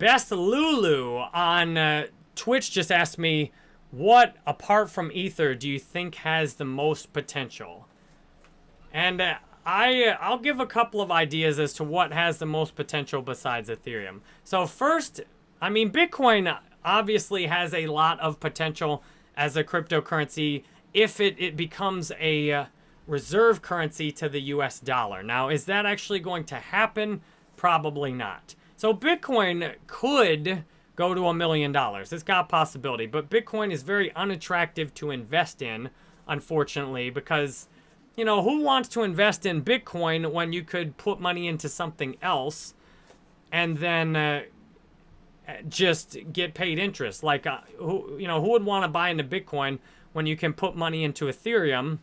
Best Lulu on uh, Twitch just asked me, what apart from Ether do you think has the most potential? And uh, I uh, I'll give a couple of ideas as to what has the most potential besides Ethereum. So first, I mean Bitcoin obviously has a lot of potential as a cryptocurrency if it, it becomes a uh, reserve currency to the US dollar. Now, is that actually going to happen? Probably not. So Bitcoin could go to a million dollars. It's got possibility, but Bitcoin is very unattractive to invest in, unfortunately, because, you know, who wants to invest in Bitcoin when you could put money into something else and then uh, just get paid interest? Like, uh, who, you know, who would want to buy into Bitcoin when you can put money into Ethereum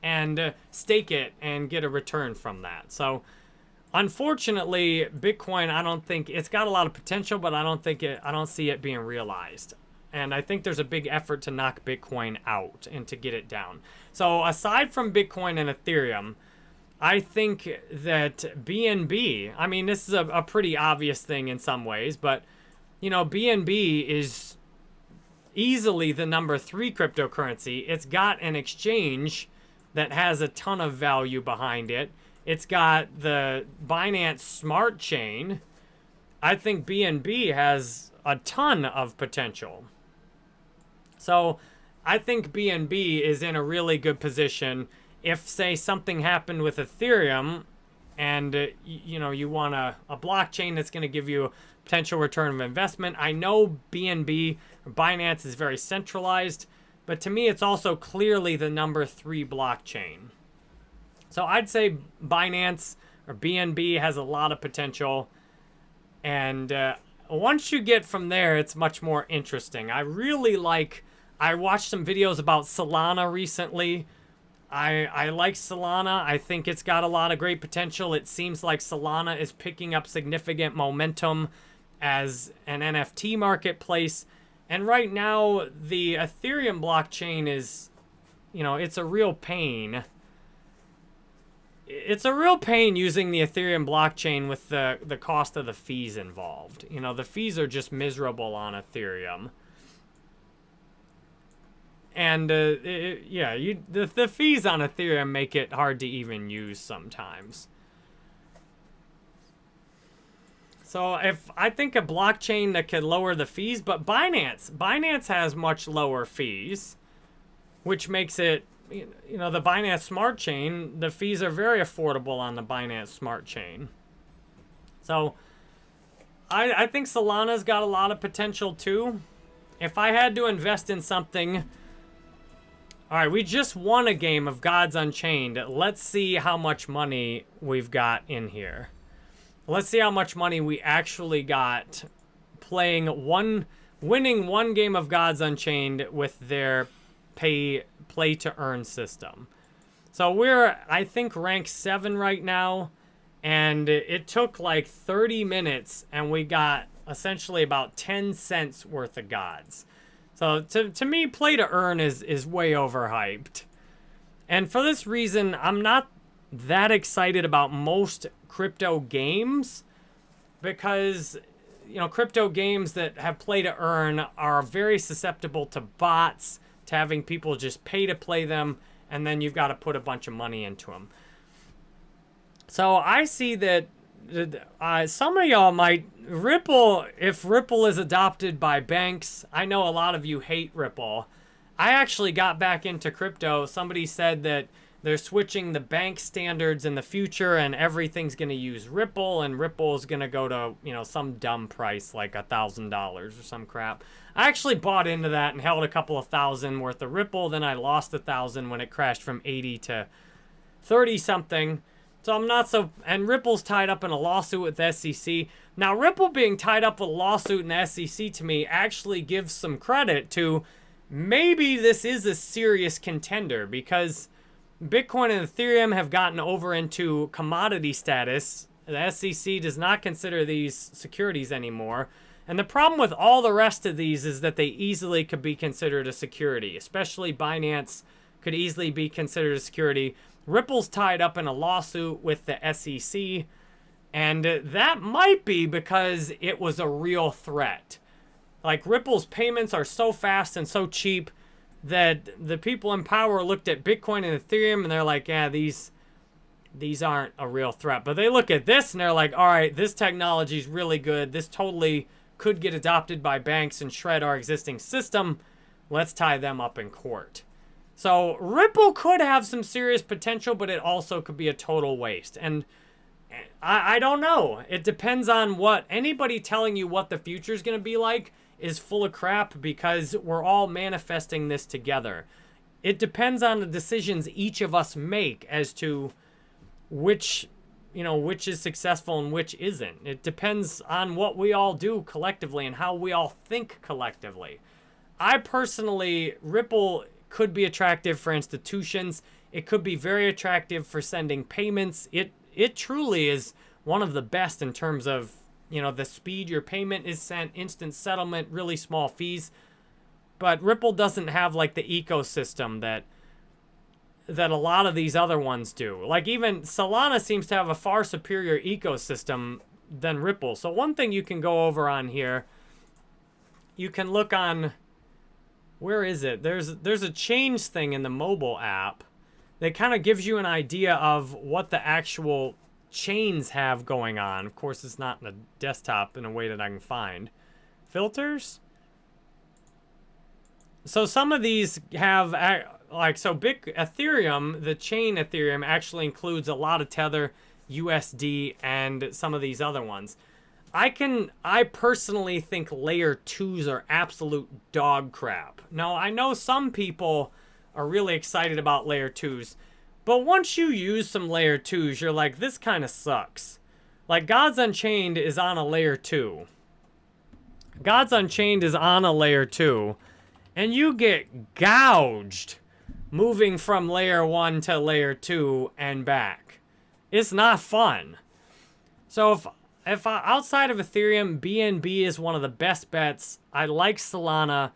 and uh, stake it and get a return from that? So, Unfortunately, Bitcoin, I don't think it's got a lot of potential, but I don't think it, I don't see it being realized. And I think there's a big effort to knock Bitcoin out and to get it down. So aside from Bitcoin and Ethereum, I think that BNB, I mean, this is a, a pretty obvious thing in some ways, but, you know, BNB is easily the number three cryptocurrency. It's got an exchange that has a ton of value behind it. It's got the Binance Smart Chain. I think BNB has a ton of potential. So I think BNB is in a really good position. If, say, something happened with Ethereum and, uh, you know, you want a, a blockchain that's going to give you a potential return of investment. I know BNB, Binance is very centralized, but to me, it's also clearly the number three blockchain. So I'd say Binance or BNB has a lot of potential. And uh, once you get from there, it's much more interesting. I really like, I watched some videos about Solana recently. I, I like Solana. I think it's got a lot of great potential. It seems like Solana is picking up significant momentum as an NFT marketplace. And right now, the Ethereum blockchain is, you know, it's a real pain it's a real pain using the Ethereum blockchain with the, the cost of the fees involved. You know, the fees are just miserable on Ethereum. And, uh, it, yeah, you the, the fees on Ethereum make it hard to even use sometimes. So if I think a blockchain that could lower the fees, but Binance, Binance has much lower fees, which makes it you know, the Binance Smart Chain, the fees are very affordable on the Binance Smart Chain. So, I, I think Solana's got a lot of potential too. If I had to invest in something... Alright, we just won a game of Gods Unchained. Let's see how much money we've got in here. Let's see how much money we actually got playing one... Winning one game of Gods Unchained with their pay play to earn system. So we're, I think, rank 7 right now. And it took like 30 minutes and we got essentially about 10 cents worth of gods. So to, to me, play to earn is, is way overhyped. And for this reason, I'm not that excited about most crypto games because, you know, crypto games that have play to earn are very susceptible to bots to having people just pay to play them, and then you've got to put a bunch of money into them. So I see that uh, some of y'all might, Ripple, if Ripple is adopted by banks, I know a lot of you hate Ripple. I actually got back into crypto. Somebody said that they're switching the bank standards in the future and everything's going to use Ripple and Ripple is going to go to, you know, some dumb price like a $1,000 or some crap. I actually bought into that and held a couple of thousand worth of Ripple. Then I lost a thousand when it crashed from 80 to 30 something. So I'm not so, and Ripple's tied up in a lawsuit with SEC. Now Ripple being tied up with a lawsuit in SEC to me actually gives some credit to maybe this is a serious contender because Bitcoin and Ethereum have gotten over into commodity status. The SEC does not consider these securities anymore. And the problem with all the rest of these is that they easily could be considered a security, especially Binance could easily be considered a security. Ripple's tied up in a lawsuit with the SEC. And that might be because it was a real threat. Like Ripple's payments are so fast and so cheap that the people in power looked at Bitcoin and Ethereum and they're like, yeah, these these aren't a real threat. But they look at this and they're like, all right, this technology is really good. This totally could get adopted by banks and shred our existing system. Let's tie them up in court. So Ripple could have some serious potential, but it also could be a total waste. And I, I don't know. It depends on what anybody telling you what the future is going to be like is full of crap because we're all manifesting this together. It depends on the decisions each of us make as to which you know which is successful and which isn't. It depends on what we all do collectively and how we all think collectively. I personally ripple could be attractive for institutions. It could be very attractive for sending payments. It it truly is one of the best in terms of you know the speed your payment is sent instant settlement really small fees but ripple doesn't have like the ecosystem that that a lot of these other ones do. Like even Solana seems to have a far superior ecosystem than Ripple. So one thing you can go over on here, you can look on, where is it? There's, there's a change thing in the mobile app that kind of gives you an idea of what the actual chains have going on. Of course, it's not in the desktop in a way that I can find. Filters? So some of these have like so big ethereum the chain ethereum actually includes a lot of tether usd and some of these other ones i can i personally think layer twos are absolute dog crap now i know some people are really excited about layer twos but once you use some layer twos you're like this kind of sucks like gods unchained is on a layer two gods unchained is on a layer two and you get gouged moving from layer 1 to layer 2 and back. It's not fun. So if if I, outside of Ethereum, BNB is one of the best bets. I like Solana.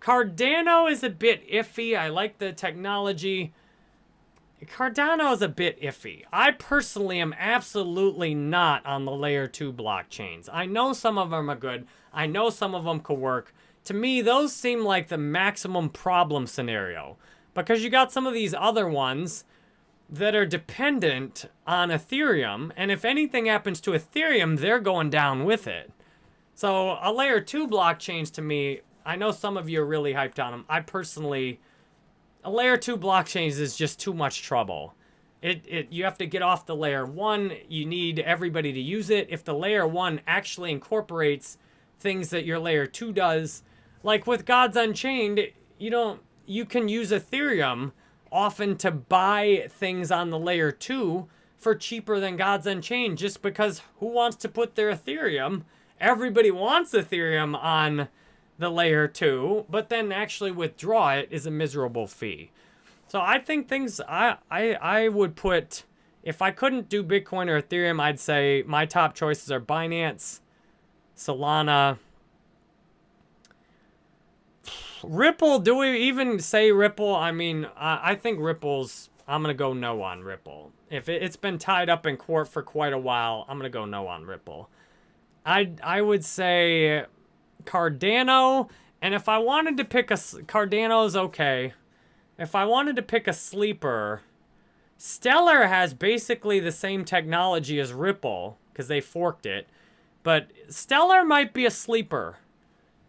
Cardano is a bit iffy. I like the technology. Cardano is a bit iffy. I personally am absolutely not on the layer 2 blockchains. I know some of them are good. I know some of them could work. To me, those seem like the maximum problem scenario. Because you got some of these other ones that are dependent on Ethereum. And if anything happens to Ethereum, they're going down with it. So a layer two blockchains to me, I know some of you are really hyped on them. I personally, a layer two blockchains is just too much trouble. It, it, you have to get off the layer one. You need everybody to use it. If the layer one actually incorporates things that your layer two does, like with Gods Unchained, you don't, you can use Ethereum often to buy things on the layer 2 for cheaper than Gods Unchained just because who wants to put their Ethereum? Everybody wants Ethereum on the layer 2, but then actually withdraw it is a miserable fee. So I think things, I, I, I would put, if I couldn't do Bitcoin or Ethereum, I'd say my top choices are Binance, Solana, Ripple, do we even say Ripple? I mean, I, I think Ripple's, I'm going to go no on Ripple. If it, has been tied up in court for quite a while, I'm going to go no on Ripple. I, I would say Cardano, and if I wanted to pick a, Cardano's okay. If I wanted to pick a sleeper, Stellar has basically the same technology as Ripple, because they forked it. But Stellar might be a sleeper.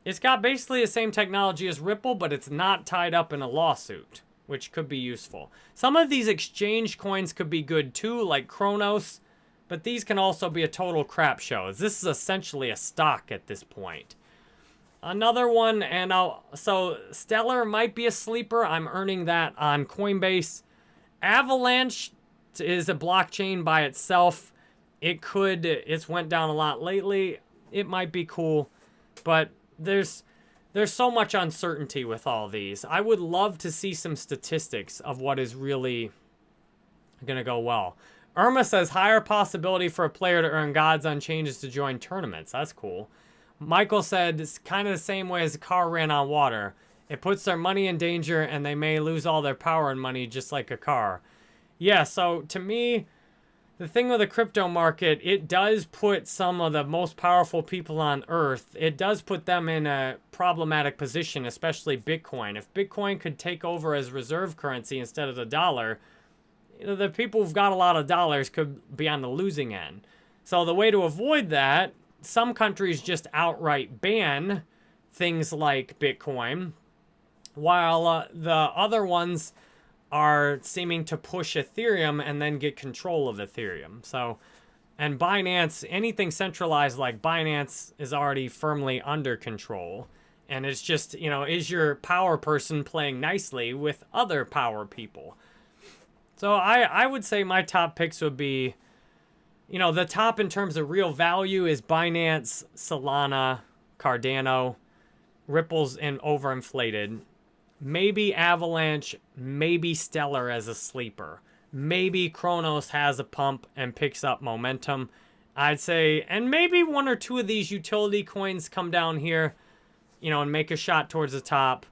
It's got basically the same technology as Ripple, but it's not tied up in a lawsuit, which could be useful. Some of these exchange coins could be good too, like Cronos, but these can also be a total crap show. This is essentially a stock at this point. Another one, and I'll, so Stellar might be a sleeper. I'm earning that on Coinbase. Avalanche is a blockchain by itself. It could, it's went down a lot lately. It might be cool, but there's there's so much uncertainty with all these. I would love to see some statistics of what is really going to go well. Irma says higher possibility for a player to earn Gods Unchained to join tournaments. That's cool. Michael said it's kind of the same way as a car ran on water. It puts their money in danger and they may lose all their power and money just like a car. Yeah, so to me, the thing with the crypto market, it does put some of the most powerful people on earth, it does put them in a problematic position, especially Bitcoin. If Bitcoin could take over as reserve currency instead of the dollar, you know, the people who've got a lot of dollars could be on the losing end. So the way to avoid that, some countries just outright ban things like Bitcoin, while uh, the other ones are seeming to push Ethereum and then get control of Ethereum. So, and Binance, anything centralized like Binance is already firmly under control. And it's just, you know, is your power person playing nicely with other power people? So I, I would say my top picks would be, you know, the top in terms of real value is Binance, Solana, Cardano, Ripple's and overinflated. Maybe Avalanche, maybe Stellar as a sleeper. Maybe Cronos has a pump and picks up momentum. I'd say, and maybe one or two of these utility coins come down here, you know, and make a shot towards the top.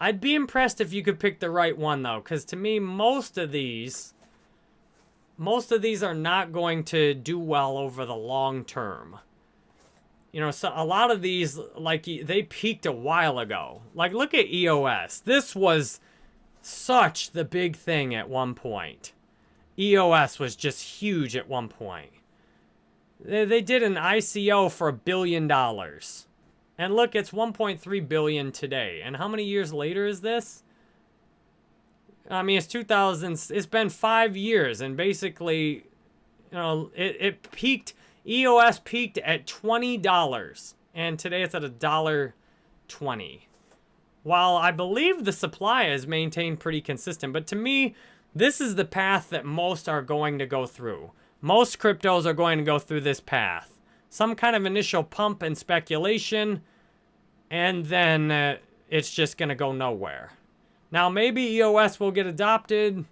I'd be impressed if you could pick the right one, though, because to me, most of these, most of these are not going to do well over the long term. You know, so a lot of these, like, they peaked a while ago. Like, look at EOS. This was such the big thing at one point. EOS was just huge at one point. They, they did an ICO for a billion dollars. And look, it's 1.3 billion today. And how many years later is this? I mean, it's 2000. It's been five years, and basically, you know, it, it peaked EOS peaked at $20, and today it's at a dollar 20. While I believe the supply is maintained pretty consistent, but to me, this is the path that most are going to go through. Most cryptos are going to go through this path. Some kind of initial pump and speculation, and then uh, it's just going to go nowhere. Now, maybe EOS will get adopted.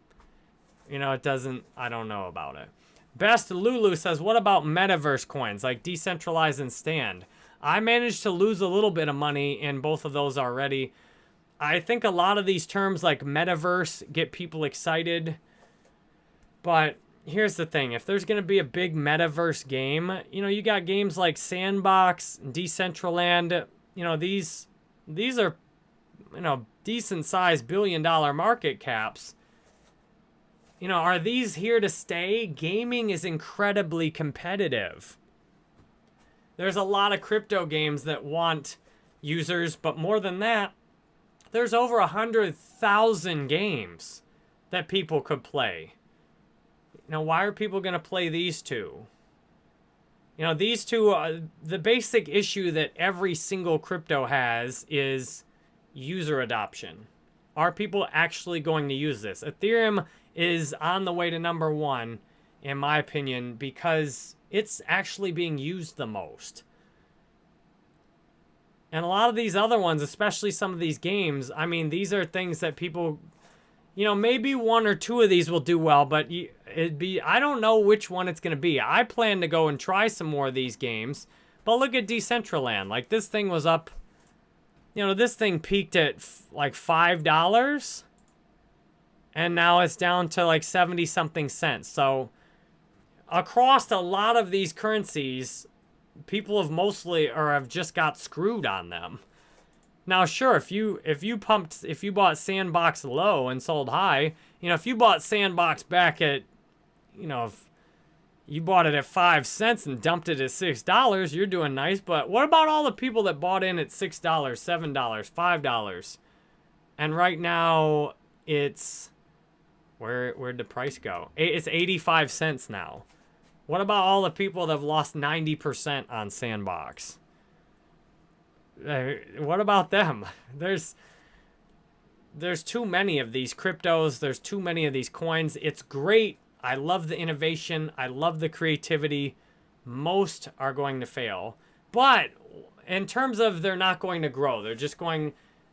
You know, it doesn't, I don't know about it. Best Lulu says, what about metaverse coins like Decentraland and Sand? I managed to lose a little bit of money in both of those already. I think a lot of these terms like metaverse get people excited. But here's the thing. If there's going to be a big metaverse game, you know, you got games like Sandbox, Decentraland, you know, these these are you know, decent sized billion dollar market caps you know, are these here to stay? Gaming is incredibly competitive. There's a lot of crypto games that want users, but more than that, there's over a 100,000 games that people could play. Now, why are people going to play these two? You know, these two, uh, the basic issue that every single crypto has is user adoption. Are people actually going to use this? Ethereum is on the way to number one, in my opinion, because it's actually being used the most. And a lot of these other ones, especially some of these games, I mean, these are things that people, you know, maybe one or two of these will do well, but it'd be, I don't know which one it's going to be. I plan to go and try some more of these games, but look at Decentraland. Like, this thing was up, you know, this thing peaked at like $5 and now it's down to like 70 something cents. So across a lot of these currencies, people have mostly or have just got screwed on them. Now, sure, if you if you pumped if you bought Sandbox low and sold high, you know, if you bought Sandbox back at, you know, if you bought it at five cents and dumped it at six dollars, you're doing nice. But what about all the people that bought in at six dollars, seven dollars, five dollars, and right now it's where where'd the price go? It's 85 cents now. What about all the people that have lost 90% on Sandbox? Uh, what about them? There's there's too many of these cryptos. There's too many of these coins. It's great. I love the innovation. I love the creativity. Most are going to fail. But in terms of they're not going to grow, they're just going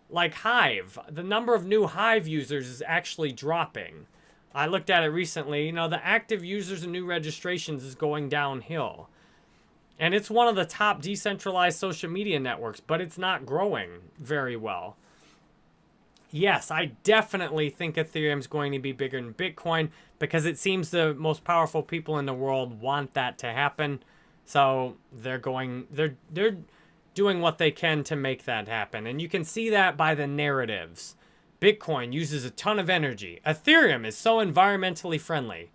like Hive. The number of new Hive users is actually dropping. I looked at it recently. You know, the active users and new registrations is going downhill. And it's one of the top decentralized social media networks, but it's not growing very well. Yes, I definitely think Ethereum is going to be bigger than Bitcoin because it seems the most powerful people in the world want that to happen. So they're going, they're, they're doing what they can to make that happen. And you can see that by the narratives. Bitcoin uses a ton of energy. Ethereum is so environmentally friendly.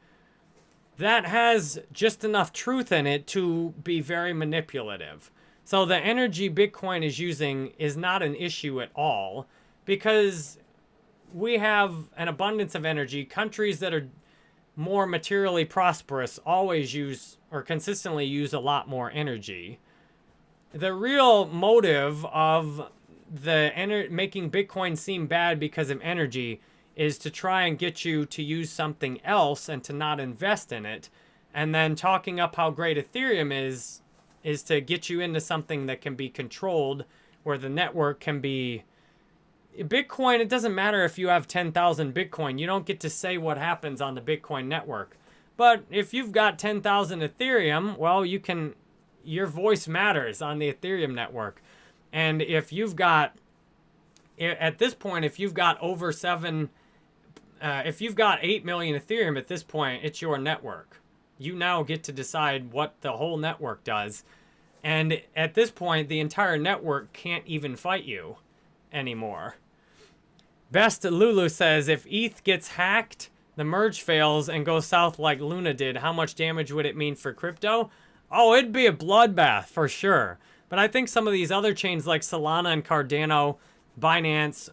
That has just enough truth in it to be very manipulative. So the energy Bitcoin is using is not an issue at all because we have an abundance of energy. Countries that are more materially prosperous always use or consistently use a lot more energy. The real motive of the making Bitcoin seem bad because of energy is to try and get you to use something else and to not invest in it. And then talking up how great Ethereum is is to get you into something that can be controlled where the network can be Bitcoin, it doesn't matter if you have 10,000 Bitcoin. You don't get to say what happens on the Bitcoin network. But if you've got 10,000 Ethereum, well, you can, your voice matters on the Ethereum network. And if you've got, at this point, if you've got over seven, uh, if you've got 8 million Ethereum at this point, it's your network. You now get to decide what the whole network does. And at this point, the entire network can't even fight you anymore. Best Lulu says, if ETH gets hacked, the merge fails and goes south like Luna did, how much damage would it mean for crypto? Oh, it'd be a bloodbath for sure. But I think some of these other chains like Solana and Cardano, Binance,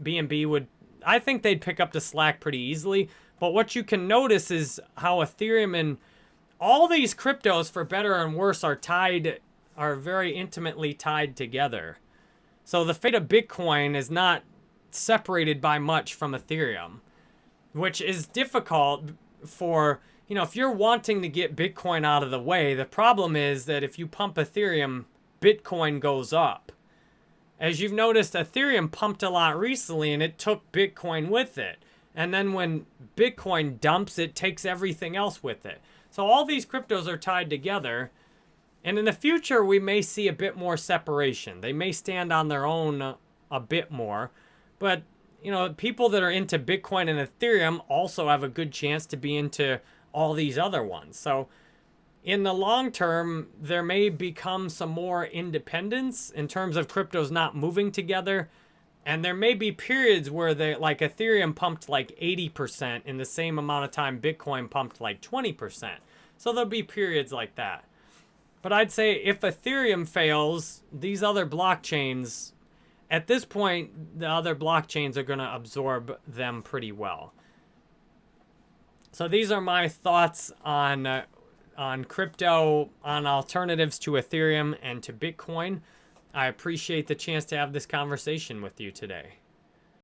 BNB would, I think they'd pick up the slack pretty easily. But what you can notice is how Ethereum and all these cryptos, for better and worse, are tied, are very intimately tied together. So the fate of Bitcoin is not separated by much from Ethereum, which is difficult for, you know, if you're wanting to get Bitcoin out of the way, the problem is that if you pump Ethereum, Bitcoin goes up. As you've noticed, Ethereum pumped a lot recently and it took Bitcoin with it. And then when Bitcoin dumps, it takes everything else with it. So all these cryptos are tied together. And in the future, we may see a bit more separation. They may stand on their own a bit more. But, you know, people that are into Bitcoin and Ethereum also have a good chance to be into all these other ones. So in the long term, there may become some more independence in terms of cryptos not moving together. And there may be periods where they like Ethereum pumped like 80% in the same amount of time Bitcoin pumped like 20%. So there'll be periods like that. But I'd say if Ethereum fails, these other blockchains, at this point, the other blockchains are going to absorb them pretty well. So these are my thoughts on uh, on crypto, on alternatives to Ethereum and to Bitcoin. I appreciate the chance to have this conversation with you today.